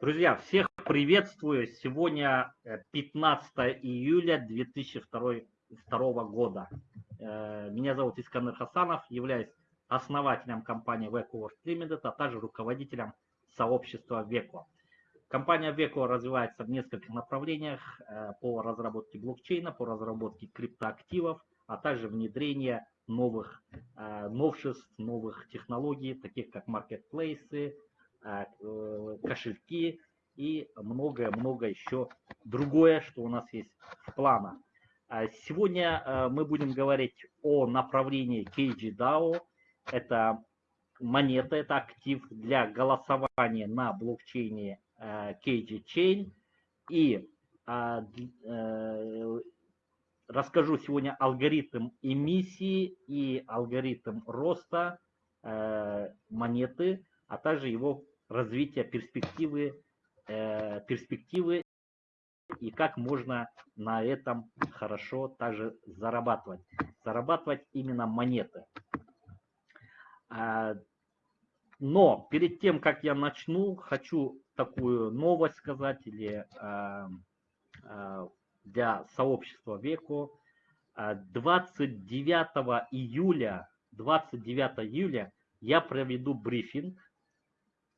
Друзья, всех приветствую. Сегодня 15 э, июля 2002 года. Э, меня зовут Искандер Хасанов, являюсь основателем компании VecoWorks Limited, а также руководителем сообщества Veco. Компания Veco развивается в нескольких направлениях э, по разработке блокчейна, по разработке криптоактивов, а также внедрение новых новшеств, новых технологий, таких как маркетплейсы, кошельки и многое-многое еще другое, что у нас есть в планах. А сегодня э, мы будем говорить о направлении KGDAO. Это монета, это актив для голосования на блокчейне э, KG Chain. И а, расскажу сегодня алгоритм эмиссии и алгоритм роста монеты, а также его развития перспективы, э, перспективы и как можно на этом хорошо также зарабатывать. Зарабатывать именно монеты. А, но перед тем, как я начну, хочу такую новость сказать или а, а, для сообщества Веку. 29 июля, 29 июля я проведу брифинг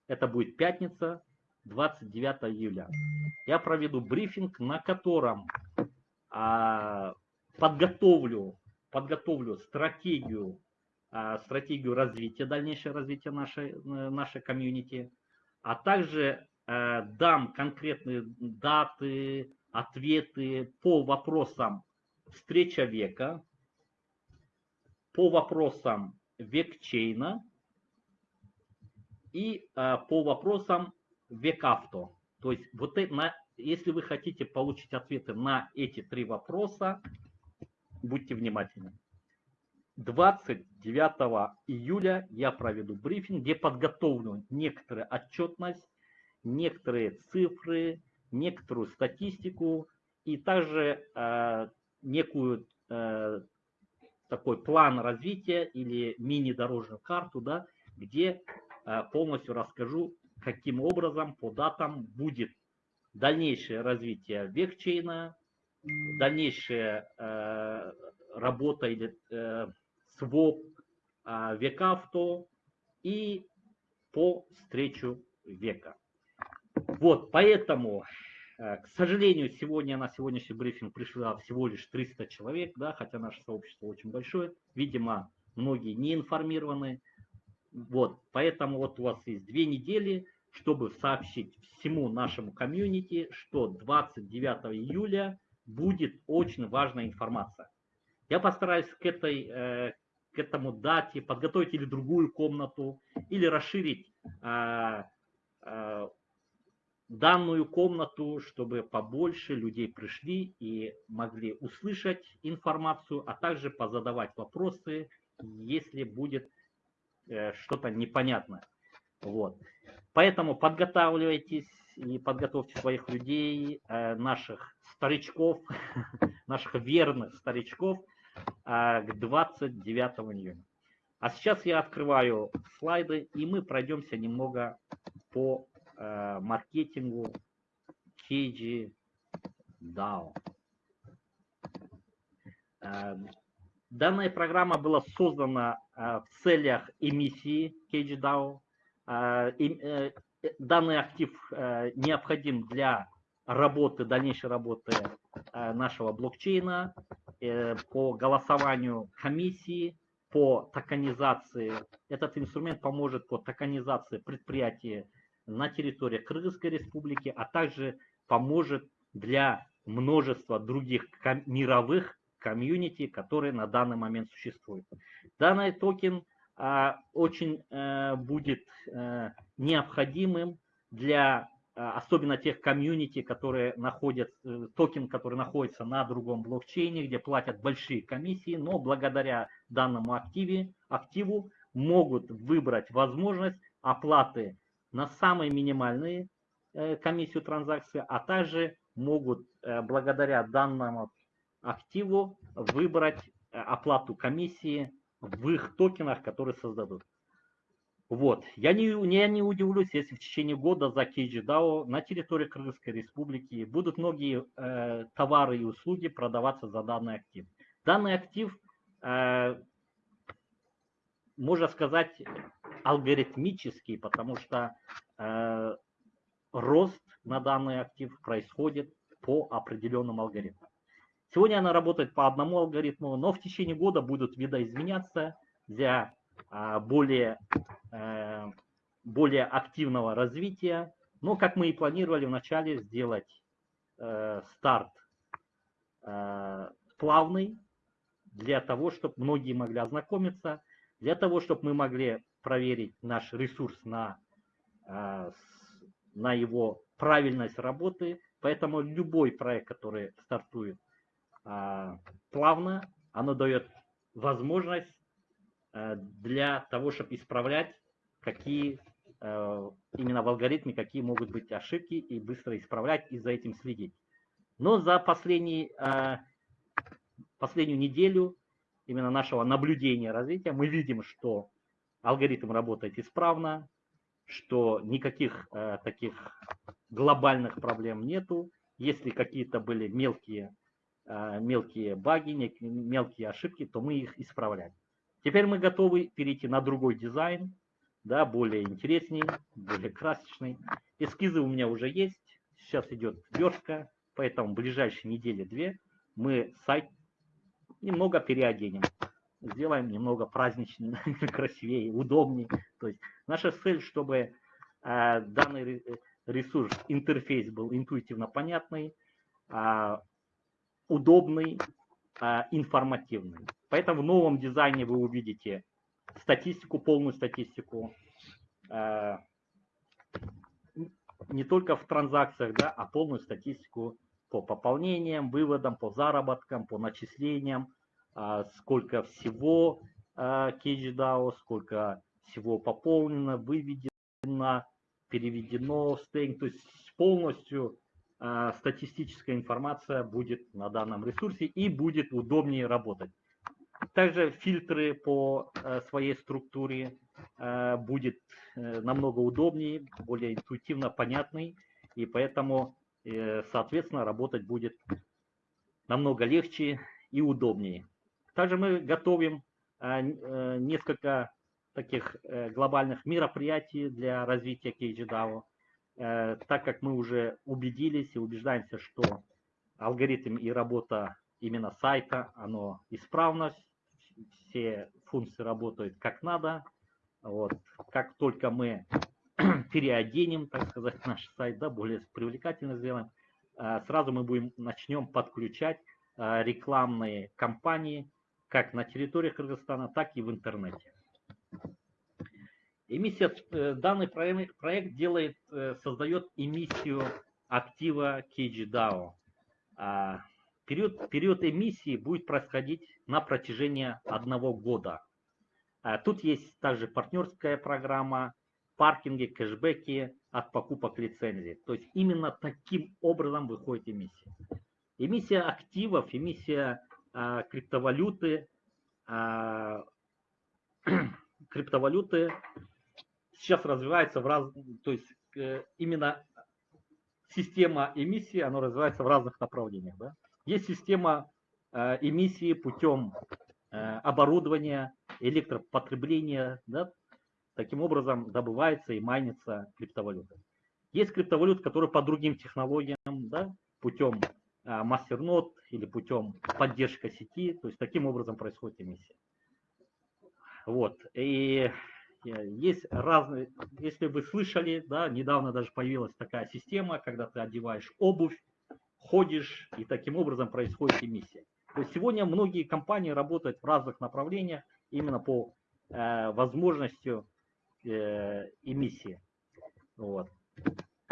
это будет пятница, 29 июля. Я проведу брифинг, на котором а, подготовлю, подготовлю стратегию, а, стратегию развития, дальнейшее развитие нашей, нашей комьюнити, а также а, дам конкретные даты, ответы по вопросам встреча века, по вопросам векчейна, и а, по вопросам векавто. То есть вот это, на, если вы хотите получить ответы на эти три вопроса, будьте внимательны. 29 июля я проведу брифинг, где подготовлю некоторую отчетность, некоторые цифры, некоторую статистику и также э, некую э, такой план развития или мини-дорожную карту, да, где Э, полностью расскажу, каким образом по датам будет дальнейшее развитие векчейна, дальнейшая э, работа или э, своп э, векавто и по встречу века. Вот, поэтому, э, к сожалению, сегодня на сегодняшний брифинг пришло всего лишь 300 человек, да, хотя наше сообщество очень большое. Видимо, многие не информированы. Вот, поэтому вот у вас есть две недели, чтобы сообщить всему нашему комьюнити, что 29 июля будет очень важная информация. Я постараюсь к, этой, э, к этому дате подготовить или другую комнату, или расширить э, э, данную комнату, чтобы побольше людей пришли и могли услышать информацию, а также позадавать вопросы, если будет что-то непонятное. Вот. Поэтому подготавливайтесь и подготовьте своих людей, э, наших старичков, наших верных старичков э, к 29 июня. А сейчас я открываю слайды, и мы пройдемся немного по маркетингу KG DAO. Данная программа была создана э, в целях эмиссии CageDAO. Э, э, данный актив необходим для работы, дальнейшей работы нашего блокчейна по голосованию комиссии, по токенизации. Этот инструмент поможет по токенизации предприятий на территории Кыргызской республики, а также поможет для множества других мировых комьюнити, который на данный момент существует. Данный токен а, очень а, будет а, необходимым для а, особенно тех комьюнити, которые находят, э, токен, который находится на другом блокчейне, где платят большие комиссии, но благодаря данному активе, активу могут выбрать возможность оплаты на самые минимальные э, комиссию транзакции, а также могут э, благодаря данному активу выбрать э, оплату комиссии в их токенах, которые создадут. Вот. Я не, я не удивлюсь, если в течение года за KGDAO на территории Кыргызской республики будут многие э, товары и услуги продаваться за данный актив. Данный актив, э, можно сказать, алгоритмический, потому что э, рост на данный актив происходит по определенным алгоритмам. Сегодня она работает по одному алгоритму, но в течение года будут видоизменяться для а, более, э, более активного развития. Но, как мы и планировали вначале, сделать э, старт э, плавный, для того, чтобы многие могли ознакомиться, для того, чтобы мы могли проверить наш ресурс на, на его правильность работы. Поэтому любой проект, который стартует плавно, оно дает возможность Э, для того, чтобы исправлять, какие э, именно в алгоритме, какие могут быть ошибки, и быстро исправлять, и за этим следить. Но за последний, э, последнюю неделю именно нашего наблюдения развития мы видим, что алгоритм работает исправно, что никаких таких глобальных проблем нету. Если какие-то были мелкие, мелкие баги, мелкие ошибки, то мы их исправляем. Теперь мы готовы перейти на другой дизайн, да, более интересней, более красочный. Эскизы у меня уже есть, сейчас идет верстка, поэтому в ближайшие недели-две мы сайт немного переоденем. Сделаем немного праздничнее, красивее, удобнее. То есть наша цель, чтобы э, данный ресурс, интерфейс был интуитивно понятный, э, удобный, э, информативный. Поэтому в новом дизайне вы увидите статистику, полную статистику, э, не только в транзакциях, да, а полную статистику по пополнениям, выводам, по заработкам, по начислениям, э, сколько всего CageDAO, сколько всего пополнено, выведено, переведено в стейк, то есть полностью статистическая информация будет на данном ресурсе и будет удобнее работать. Также фильтры по э, своей структуре э, будет э, намного удобнее, более интуитивно понятный, и поэтому, соответственно, работать будет намного легче и удобнее. Также мы готовим несколько таких глобальных мероприятий для развития KGDAO, так как мы уже убедились и убеждаемся, что алгоритм и работа именно сайта, оно исправно, все функции работают как надо. Вот. Как только мы переоденем, так сказать, наш сайт, да, более привлекательно сделаем, а, сразу мы будем, начнем подключать а, рекламные кампании как на территории Кыргызстана, так и в интернете. Эмиссия, э, данный проект, делает, э, создает эмиссию актива KGDAO. Период, период эмиссии будет происходить на протяжении одного года. А тут есть также партнерская программа, паркинги, кэшбэки от покупок лицензии. То есть именно таким образом выходит эмиссия. Эмиссия активов, эмиссия а, криптовалюты, а, криптовалюты сейчас развивается в раз, то есть э, именно система эмиссии, она развивается в разных направлениях. Да? Есть система э, эмиссии путем э, оборудования, электропотребления. Да? Таким образом добывается и майнится криптовалюта. Есть криптовалюта, которая по другим технологиям, да, путем мастернод или путем поддержка сети. То есть таким образом происходит эмиссия. Вот. И есть разные, если вы слышали, да, недавно даже появилась такая система, когда ты одеваешь обувь, ходишь, и таким образом происходит эмиссия. То есть сегодня многие компании работают в разных направлениях именно по э, возможностью э, эмиссии. Вот.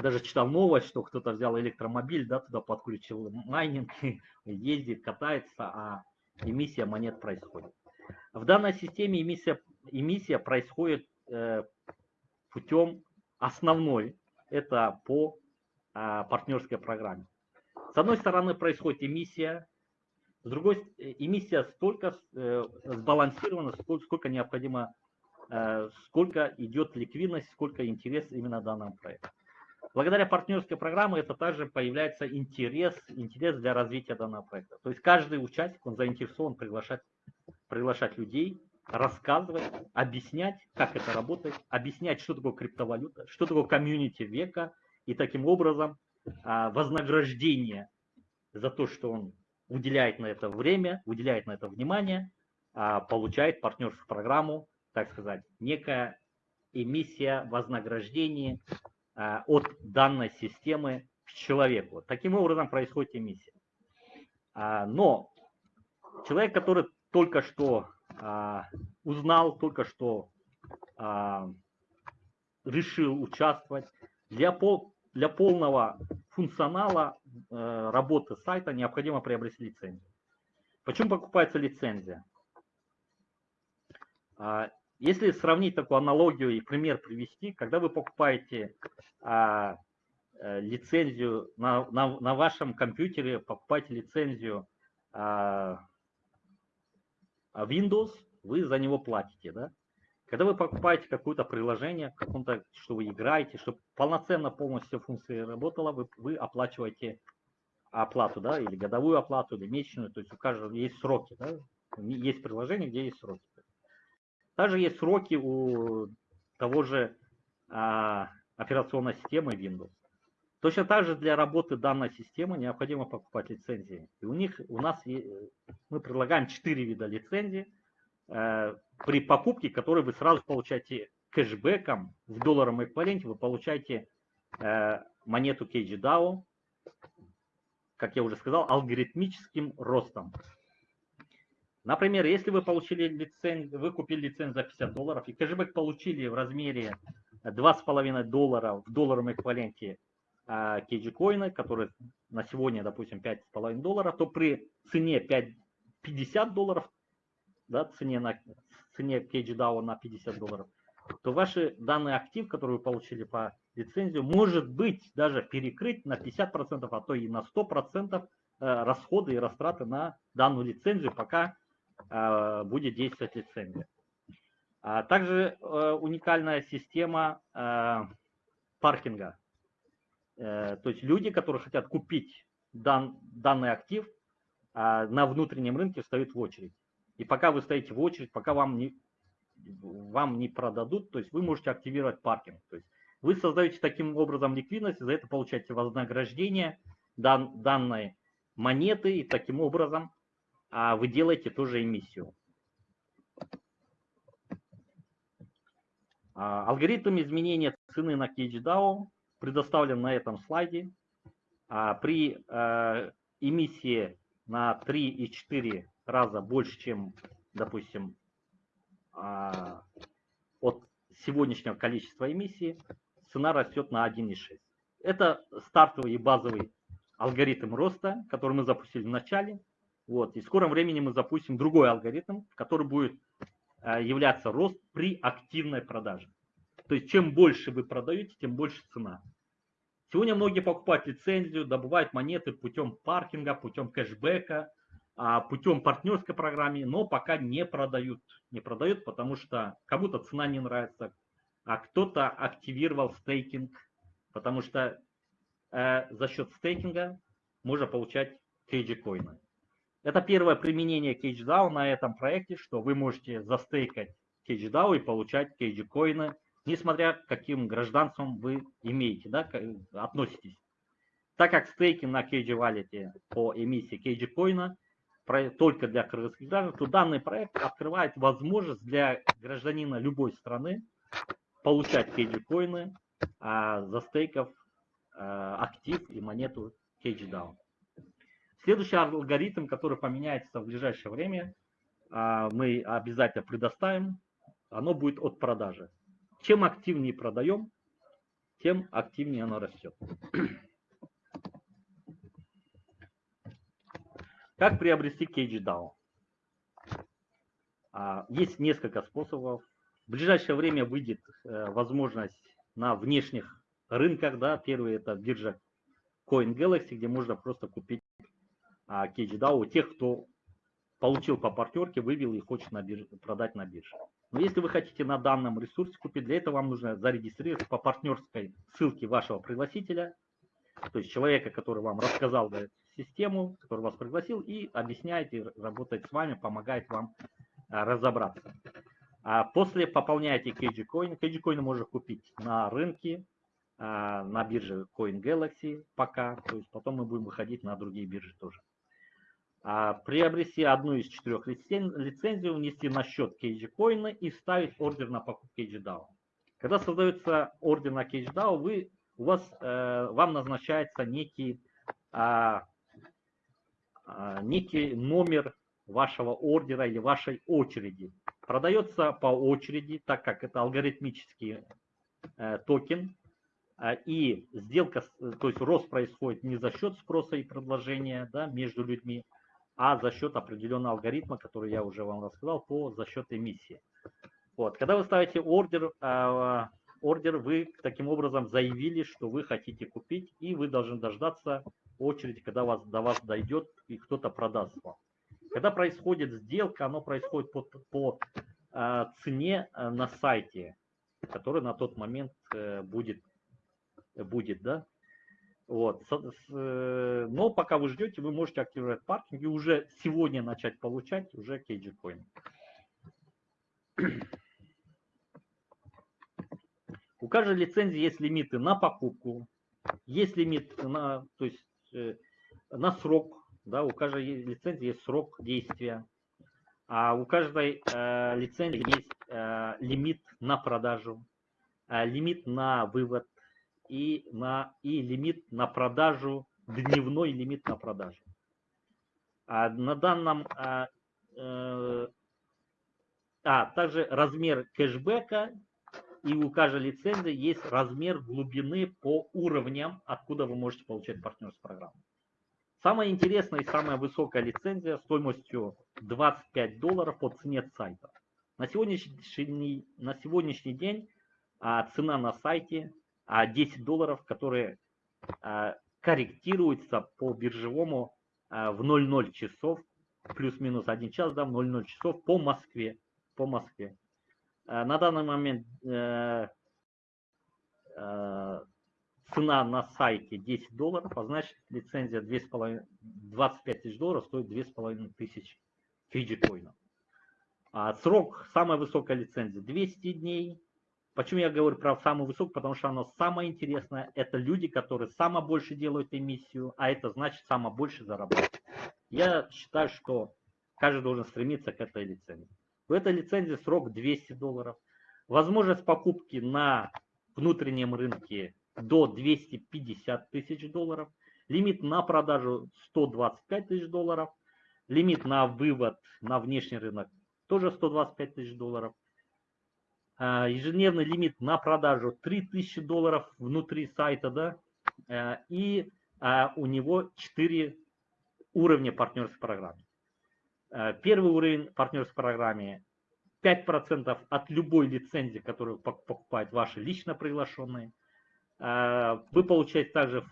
Даже читал новость, что кто-то взял электромобиль, да, туда подключил майнинг, ездит, катается, а эмиссия монет происходит. В данной системе эмиссия, эмиссия происходит э, путем основной, это по а, партнерской программе. С одной стороны происходит эмиссия, с другой эмиссия столько сбалансирована, сколько, сколько необходимо, сколько идет ликвидность, сколько интерес именно данного проекта. Благодаря партнерской программе это также появляется интерес, интерес для развития данного проекта. То есть каждый участник, он заинтересован приглашать, приглашать людей, рассказывать, объяснять, как это работает, объяснять, что такое криптовалюта, что такое комьюнити века, и таким образом а, вознаграждение за то, что он уделяет на это время, уделяет на это внимание, а, получает партнерскую программу, так сказать, некая эмиссия вознаграждения а, от данной системы к человеку. Таким образом происходит эмиссия. Но человек, который только что а, узнал, только что решил участвовать, для, пол, для полного функционала э, работы сайта необходимо приобрести лицензию. Почему покупается лицензия? Если сравнить такую аналогию и пример привести, когда вы покупаете а, э, лицензию на, на, на вашем компьютере, покупаете лицензию а, Windows, вы за него платите, да? Когда вы покупаете какое-то приложение, каком-то, что вы играете, чтобы полноценно полностью функция работала, вы, вы оплачиваете оплату, да, или годовую оплату, или месячную, то есть у каждого есть сроки, да? Есть приложение, где есть сроки. Также есть сроки у того же а, операционной системы Windows. Точно так же для работы данной системы необходимо покупать лицензии. И у них, у нас мы предлагаем 4 вида лицензий, э, при покупке которой вы сразу получаете кэшбэком в долларовом эквиваленте, вы получаете э, монету KGDAO, как я уже сказал, алгоритмическим ростом. Например, если вы получили лицензию, вы купили лицензию за 50 долларов и кэшбэк получили в размере 2,5 доллара в долларовом эквиваленте KG коина, который на сегодня, допустим, 5,5 долларов, то при цене 5, 50 долларов, да, цене на цене DAO на 50 долларов, то ваши данный актив, который вы получили по лицензию, может быть даже перекрыть на 50%, а то и на 100% э, расходы и растраты на данную лицензию, пока а, будет действовать лицензия. А также э, уникальная система э, паркинга. Э, то есть люди, которые хотят купить дан, данный актив, а, на внутреннем рынке встают в очередь. И пока вы стоите в очередь, пока вам не, вам не продадут, то есть вы можете активировать паркинг. То есть вы создаете таким образом ликвидность, за это получаете вознаграждение дан, данной монеты, и таким образом а вы делаете тоже эмиссию. А, алгоритм изменения цены на CageDAO предоставлен на этом слайде. А, при а, эмиссии на 3 и 4 раза больше, чем, допустим, от сегодняшнего количества эмиссий, цена растет на 1,6. Это стартовый и базовый алгоритм роста, который мы запустили в начале. Вот. И в скором времени мы запустим другой алгоритм, который будет являться рост при активной продаже. То есть чем больше вы продаете, тем больше цена. Сегодня многие покупают лицензию, добывают монеты путем паркинга, путем кэшбэка, а, путем партнерской программы, но пока не продают. Не продают, потому что кому-то цена не нравится, а кто-то активировал стейкинг, потому что э, за счет стейкинга можно получать кейджи коины. Это первое применение CageDAO на этом проекте, что вы можете застейкать CageDAO и получать кейджи-коины, несмотря каким гражданством вы имеете, да, относитесь. Так как стейкинг на Cage Wallet по эмиссии Cage коина только для кыргызских граждан, то данный проект открывает возможность для гражданина любой страны получать Cage коины, а, застейков а, актив и монету CageDAO. Следующий алгоритм, который поменяется в ближайшее время, а, мы обязательно предоставим, оно будет от продажи. Чем активнее продаем, тем активнее оно растет. Как приобрести KGDAO? А, есть несколько способов. В ближайшее время выйдет э, возможность на внешних рынках. Да. Первый это биржа CoinGalaxy, где можно просто купить а, кейджи, да, у тех, кто получил по партнерке, вывел и хочет на бирже, продать на бирже. Но если вы хотите на данном ресурсе купить, для этого вам нужно зарегистрироваться по партнерской ссылке вашего пригласителя, то есть человека, который вам рассказал эту систему, который вас пригласил и объясняет и работает с вами, помогает вам а, разобраться. А после пополняете KG Coin. KG Coin можно купить на рынке, а, на бирже Coin Galaxy пока, то есть потом мы будем выходить на другие биржи тоже. А, приобрести одну из четырех лицензий, внести на счет CageCoin и вставить ордер на покупку CageDAO. Когда создается ордер на CageDAO, вы, у вас, э, вам назначается некий, а, а, некий номер вашего ордера или вашей очереди. Продается по очереди, так как это алгоритмический э, токен, и сделка, то есть рост происходит не за счет спроса и предложения да, между людьми, а за счет определенного алгоритма, который я уже вам рассказал, по за счет эмиссии. Вот. Когда вы ставите ордер, а, ордер, вы таким образом заявили, что вы хотите купить, и вы должны дождаться очереди, когда вас, до вас дойдет и кто-то продаст вам. Когда происходит сделка, оно происходит по, по а, цене на сайте, который на тот момент э, будет будет, да. Вот. Э, но пока вы ждете, вы можете активировать паркинг и уже сегодня начать получать уже KG Coin. У каждой лицензии есть лимиты на покупку, есть лимит на, то есть, э, на срок, да, у каждой лицензии есть срок действия, а у каждой э, лицензии есть э, лимит на продажу, э, лимит на вывод, и, на, и лимит на продажу, дневной лимит на продажу. А на данном, а, э, а также размер кэшбэка и у каждой лицензии есть размер глубины по уровням, откуда вы можете получать партнерскую программу. Самая интересная и самая высокая лицензия стоимостью 25 долларов по цене сайта. На сегодняшний, на сегодняшний день а, цена на сайте а 10 долларов, которые а, корректируются по биржевому а, в 00 часов, плюс-минус 1 час, да, в 00 часов по Москве. По Москве. А, на данный момент э, э, цена на сайте 10 долларов, а значит лицензия 2,5, 25 тысяч долларов стоит 2,5 тысяч фиджи-коинов. А срок, самая высокая лицензия 200 дней, Почему я говорю про самую высокую? Потому что оно самое интересное. Это люди, которые самое больше делают эмиссию, а это значит самое больше зарабатывают. Я считаю, что каждый должен стремиться к этой лицензии. В этой лицензии срок 200 долларов. Возможность покупки на внутреннем рынке до 250 тысяч долларов. Лимит на продажу 125 тысяч долларов. Лимит на вывод на внешний рынок тоже 125 тысяч долларов. А, ежедневный лимит на продажу 3000 долларов внутри сайта, да, э, и а, у него 4 уровня партнерской программы. Э, первый уровень партнерской программы 5% от любой лицензии, которую покупают ваши лично приглашенные. Э, вы получаете также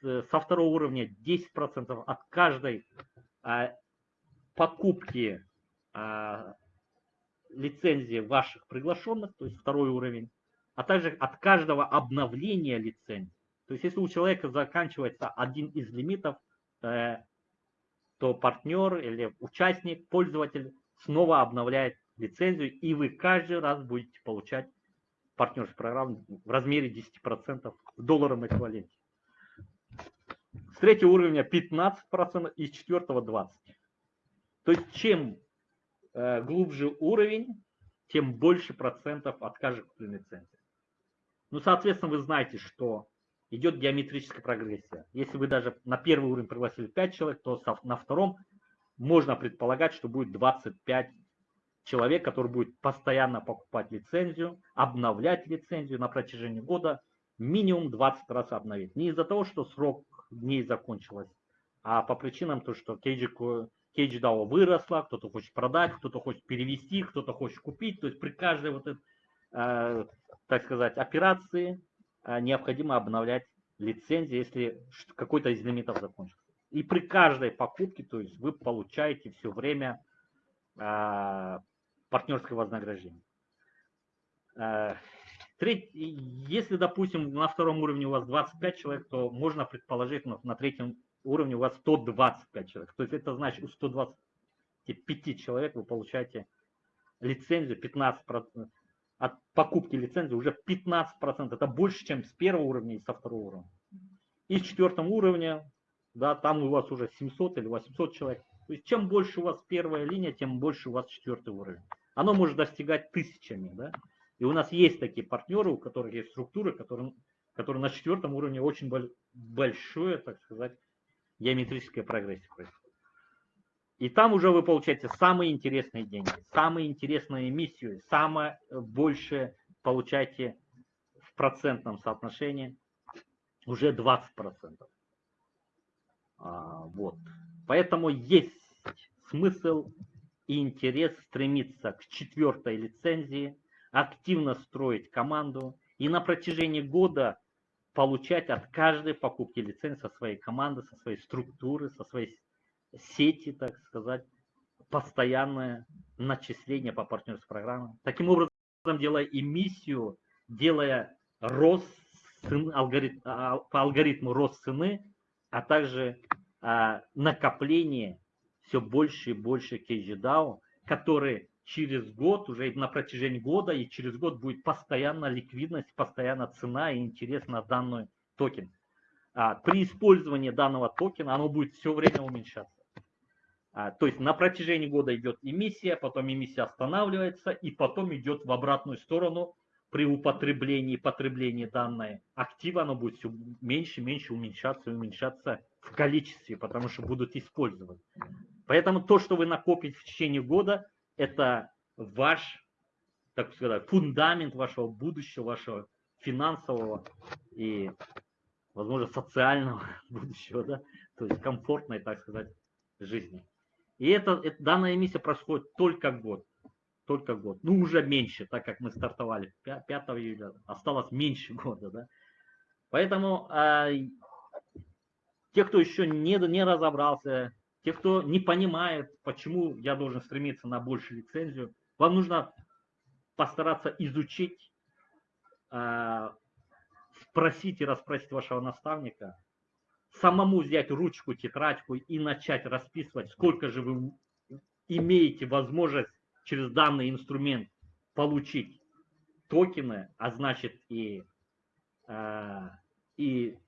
со второго уровня 10% от каждой покупки лицензии ваших приглашенных, то есть второй уровень, а также от каждого обновления лицензии. То есть если у человека заканчивается один из лимитов, э, то партнер или участник, пользователь снова обновляет лицензию, и вы каждый раз будете получать партнерскую программу в размере 10% в долларовом эквиваленте. С третьего уровня 15% и с четвертого 20%. То есть чем Э, глубже уровень, тем больше процентов от лицензии. Ну, соответственно, вы знаете, что идет геометрическая прогрессия. Если вы даже на первый уровень пригласили 5 человек, то на втором можно предполагать, что будет 25 человек, который будет постоянно покупать лицензию, обновлять лицензию на протяжении года, минимум 20 раз обновить. Не из-за того, что срок дней закончилось, а по причинам то, что KG HDAO выросла, кто-то хочет продать, кто-то хочет перевести, кто-то хочет купить. То есть при каждой вот этой, э, так сказать, операции э, необходимо обновлять лицензию, если какой-то из лимитов закончился. И при каждой покупке, то есть вы получаете все время партнерское вознаграждение. Если, допустим, на втором уровне у вас 25 человек, то можно предположить, что на третьем уровне у вас 125 человек. То есть это значит, у 125 человек вы получаете лицензию 15%. От покупки лицензии уже 15%. Это больше, чем с первого уровня и со второго уровня. И с четвертого уровня, да, там у вас уже 700 или 800 человек. То есть чем больше у вас первая линия, тем больше у вас четвертый уровень. Оно может достигать тысячами. Да? И у нас есть такие партнеры, у которых есть структуры, которые, которые на четвертом уровне очень большое, так сказать, геометрическая прогрессия происходит. И там уже вы получаете самые интересные деньги, самые интересные эмиссию, самое большее получаете в процентном соотношении уже 20%. А, вот. Поэтому есть смысл и интерес стремиться к четвертой лицензии, активно строить команду и на протяжении года получать от каждой покупки лицензии со своей команды, со своей структуры, со своей сети, так сказать, постоянное начисление по партнерской программе. Таким образом, делая эмиссию, делая рост алгоритм, а, по алгоритму рост цены, а также а, накопление все больше и больше KGDAO, который через год, уже на протяжении года и через год будет постоянно ликвидность, постоянно цена и интерес на данный токен. А, при использовании данного токена оно будет все время уменьшаться. А, то есть на протяжении года идет эмиссия, потом эмиссия останавливается и потом идет в обратную сторону при употреблении, потреблении данной актива, оно будет все меньше и меньше уменьшаться и уменьшаться в количестве, потому что будут использовать. Поэтому то, что вы накопите в течение года, это ваш, так сказать, фундамент вашего будущего, вашего финансового и, возможно, социального будущего, да, то есть комфортной, так сказать, жизни. И это, это данная эмиссия происходит только год. Только год. Ну, уже меньше, так как мы стартовали 5 июля, осталось меньше года, да. Поэтому э, те, кто еще не, не разобрался, те, кто не понимает, почему я должен стремиться на большую лицензию, вам нужно постараться изучить, а, спросить и расспросить вашего наставника, самому взять ручку, тетрадку и начать расписывать, сколько же вы имеете возможность через данный инструмент получить токены, а значит и, а, и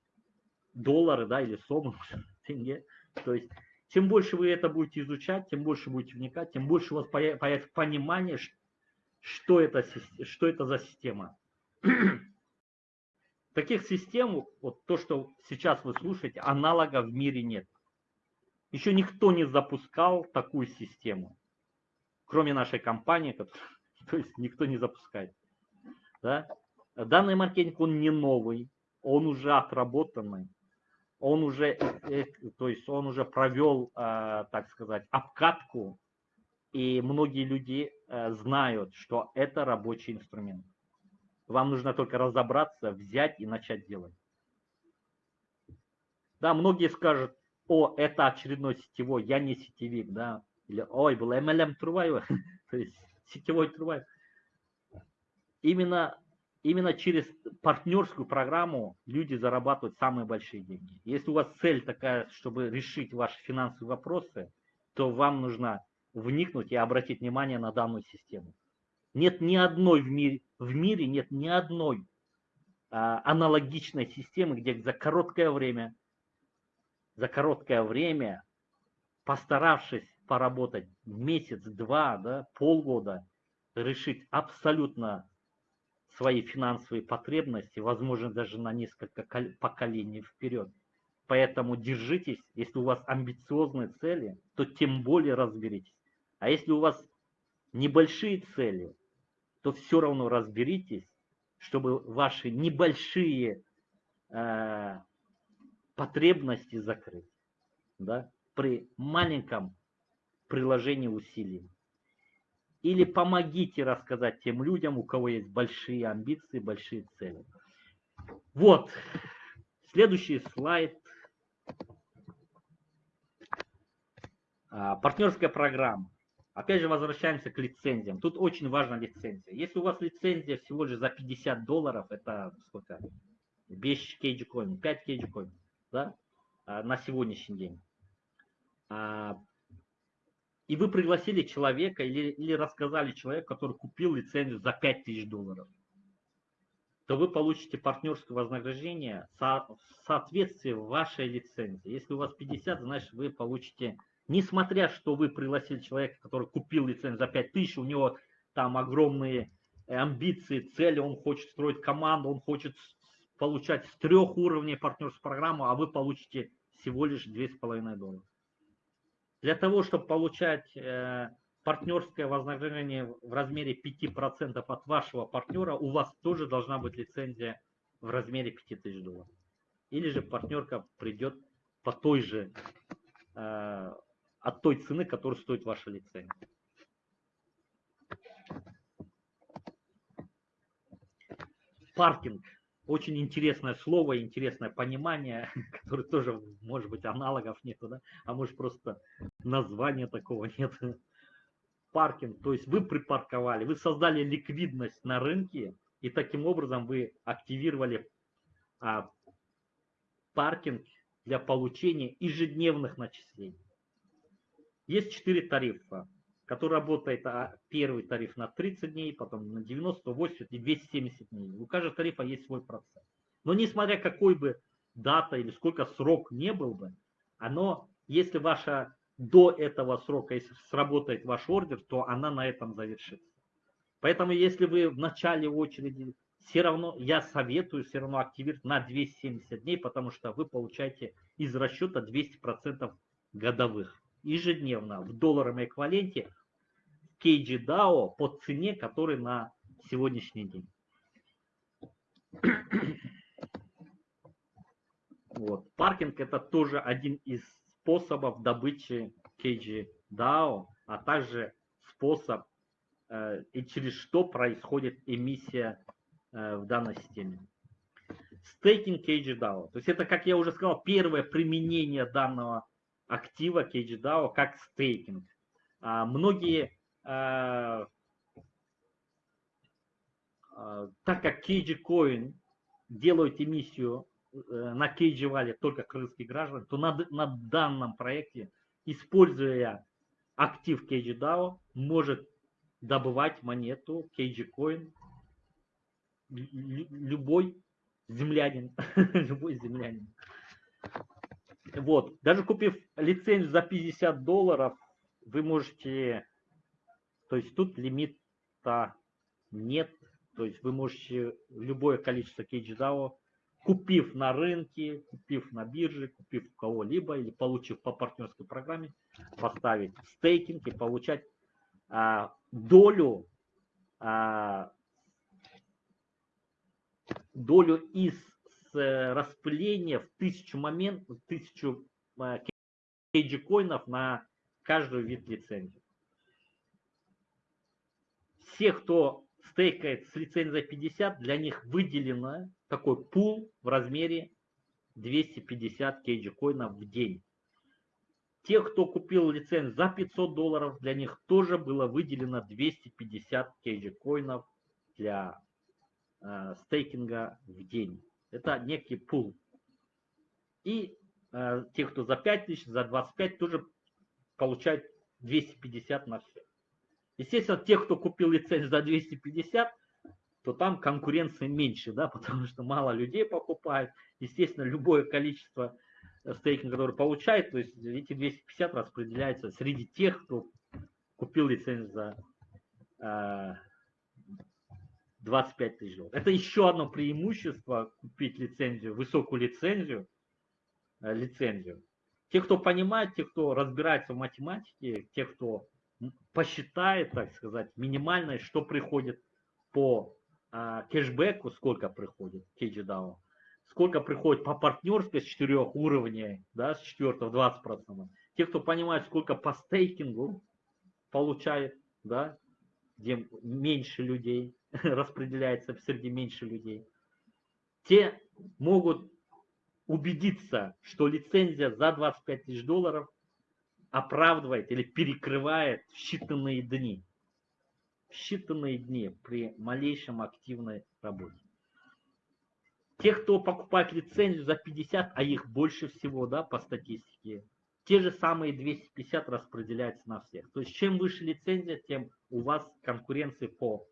доллары, да, или сомы, тенге. То есть чем больше вы это будете изучать, тем больше будете вникать, тем больше у вас появится понимание, что это, что это за система. Таких систем, вот то, что сейчас вы слушаете, аналога в мире нет. Еще никто не запускал такую систему, кроме нашей компании, то есть никто не запускает. Да? Данный маркетинг, он не новый, он уже отработанный он уже, э, э, то есть он уже провел, э, так сказать, обкатку, и многие люди знают, что это рабочий инструмент. Вам нужно только разобраться, взять и начать делать. Да, многие скажут, о, это очередной сетевой, я не сетевик, да, или, ой, был MLM Трувайва, то есть сетевой Трувайв. Именно именно через партнерскую программу люди зарабатывают самые большие деньги. Если у вас цель такая, чтобы решить ваши финансовые вопросы, то вам нужно вникнуть и обратить внимание на данную систему. Нет ни одной в мире, в мире нет ни одной а, аналогичной системы, где за короткое время, за короткое время, постаравшись поработать месяц, два, да, полгода, решить абсолютно свои финансовые потребности, возможно, даже на несколько поколений вперед. Поэтому держитесь, если у вас амбициозные цели, то тем более разберитесь. А если у вас небольшие цели, то все равно разберитесь, чтобы ваши небольшие э, потребности закрыть да, при маленьком приложении усилий. Или помогите рассказать тем людям, у кого есть большие амбиции, большие цели. Вот. Следующий слайд. А, партнерская программа. Опять же, возвращаемся к лицензиям. Тут очень важна лицензия. Если у вас лицензия всего лишь за 50 долларов, это сколько? Без кейджикоин, 5 кейджикоин, да? А, на сегодняшний день. И вы пригласили человека или, или рассказали человеку, который купил лицензию за 5000 долларов, то вы получите партнерское вознаграждение в соответствии вашей лицензии. Если у вас 50, значит вы получите Несмотря, что вы пригласили человека, который купил лицензию за 5000, у него там огромные амбиции, цели, он хочет строить команду, он хочет получать с трех уровней партнерскую программу, а вы получите всего лишь 2,5 доллара. Для того, чтобы получать э, партнерское вознаграждение в размере 5% от вашего партнера, у вас тоже должна быть лицензия в размере 5000 долларов. Или же партнерка придет по той же э, от той цены, которую стоит ваша лицензия. Паркинг. Очень интересное слово, интересное понимание, которое тоже, может быть, аналогов нету, да? а может просто названия такого нет. Паркинг, то есть вы припарковали, вы создали ликвидность на рынке, и таким образом вы активировали а, паркинг для получения ежедневных начислений. Есть четыре тарифа, который работает а, первый тариф на 30 дней, потом на 90, 80 и 270 дней. У каждого тарифа есть свой процент. Но несмотря какой бы дата или сколько срок не был бы, оно, если ваша до этого срока, если сработает ваш ордер, то она на этом завершится. Поэтому если вы в начале очереди, все равно я советую все равно активировать на 270 дней, потому что вы получаете из расчета 200% годовых ежедневно в долларовом эквиваленте KGDAO по цене, который на сегодняшний день. Вот. Паркинг это тоже один из способов добычи KGDAO, а также способ э, и через что происходит эмиссия э, в данной системе. Стейкинг KGDAO. То есть это, как я уже сказал, первое применение данного актива KGDAO как стейкинг. А, многие, а, а, так как CageCoin делают эмиссию э, на Cage Valley только крымские граждане, то на, на данном проекте, используя актив CageDAO, может добывать монету CageCoin любой землянин, любой землянин. Вот, даже купив лицензию за 50 долларов, вы можете, то есть тут лимита нет, то есть вы можете любое количество кейдждау, купив на рынке, купив на бирже, купив у кого-либо или получив по партнерской программе, поставить стейкинг и получать а, долю а, долю из Э, распыление в тысячу момент, в тысячу кейджи коинов на каждую вид лицензии. Все, кто стейкает с лицензией 50, для них выделено такой пул в размере 250 кейджи коинов в день. Те, кто купил лицензию за 500 долларов, для них тоже было выделено 250 кейджи коинов для э, стейкинга в день. Это некий пул. И э, те, кто за 5 тысяч, за 25, тоже получают 250 на все. Естественно, те, кто купил лицензию за 250, то там конкуренции меньше, да, потому что мало людей покупают. Естественно, любое количество э, стейкинга, который получает, то есть эти 250 распределяются среди тех, кто купил лицензию за э, 25 тысяч долларов. Это еще одно преимущество купить лицензию, высокую лицензию, э, лицензию. Те, кто понимает, те, кто разбирается в математике, те, кто посчитает, так сказать, минимальное, что приходит по а, кэшбэку, сколько приходит KGDAO, сколько приходит по партнерской с четырех уровней, да, с четвертого 20%. Те, кто понимает, сколько по стейкингу получает, да, где меньше людей, распределяется среди меньше людей, те могут убедиться, что лицензия за 25 тысяч долларов оправдывает или перекрывает в считанные дни. В считанные дни при малейшем активной работе. Те, кто покупает лицензию за 50, а их больше всего, да, по статистике, те же самые 250 распределяются на всех. То есть чем выше лицензия, тем у вас конкуренции по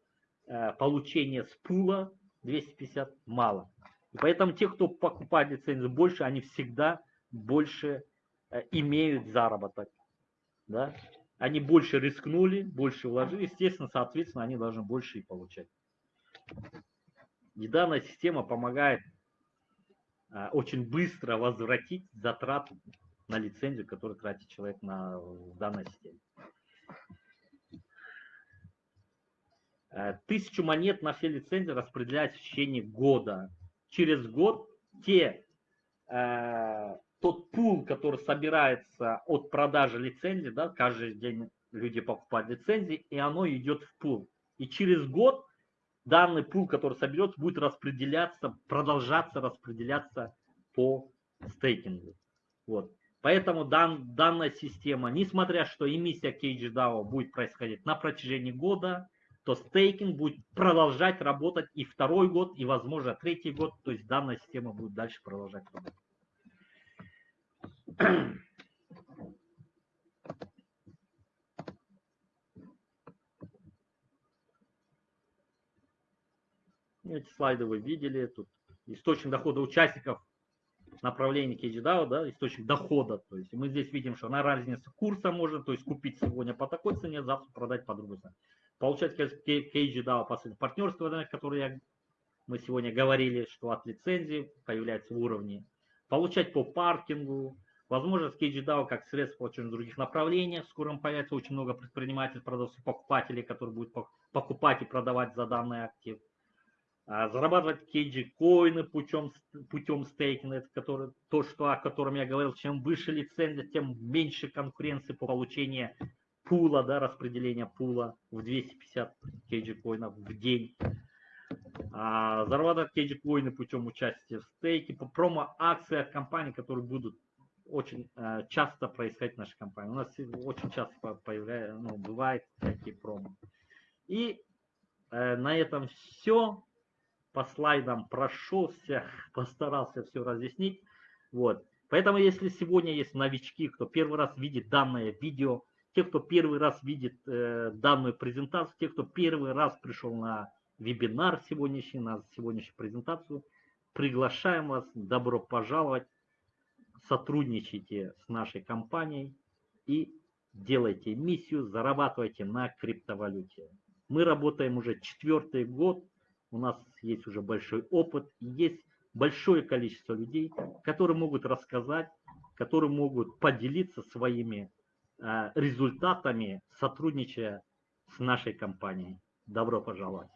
э, получению с пула 250 мало. И поэтому те, кто покупает лицензию больше, они всегда больше э, имеют заработок. Да? Они больше рискнули, больше вложили, естественно, соответственно, они должны больше и получать. И данная система помогает а, очень быстро возвратить затраты на лицензию, которую тратит человек на данной системе. Э, тысячу монет на все лицензии распределяется в течение года. Через год те, э, тот пул, который собирается от продажи лицензии, да, каждый день люди покупают лицензии, и оно идет в пул. И через год данный пул, который соберется, будет распределяться, продолжаться распределяться по стейкингу. Вот. Поэтому дан, данная система, несмотря что эмиссия CageDAO будет происходить на протяжении года, то стейкинг будет продолжать работать и второй год, и, возможно, третий год. То есть данная система будет дальше продолжать работать. Эти слайды вы видели. Тут источник дохода участников направления KGDAO, да, источник дохода. То есть мы здесь видим, что на разнице курса можно, то есть купить сегодня по такой цене, завтра продать по другой цене. Получать KGDAO последнее партнерство, да, которое я, мы сегодня говорили, что от лицензии появляется в уровне. Получать по паркингу, возможность KGDAO как средство в других направлениях. В скором появится очень много предпринимателей, продавцов, покупателей, которые будут покупать и продавать за данный актив а, зарабатывать кейджи коины путем, путем стейкинга, это который, то, что, о котором я говорил, чем выше лицензия, тем меньше конкуренции по получению пула, да, распределения пула в 250 кейджи коинов в день. А, зарабатывать кейджи коины путем участия в стейке, по промо-акциях компаний, которые будут очень э, часто происходить в нашей компании. У нас очень часто появляется, ну, бывает такие промо. И э, на этом все по слайдам прошелся, постарался все разъяснить. Вот. Поэтому, если сегодня есть новички, кто первый раз видит данное видео, те, кто первый раз видит э, данную презентацию, те, кто первый раз пришел на вебинар сегодняшний, на сегодняшнюю презентацию, приглашаем вас, добро пожаловать, сотрудничайте с нашей компанией и делайте миссию, зарабатывайте на криптовалюте. Мы работаем уже четвертый год, у нас есть уже большой опыт, есть большое количество людей, которые могут рассказать, которые могут поделиться своими э, результатами, сотрудничая с нашей компанией. Добро пожаловать!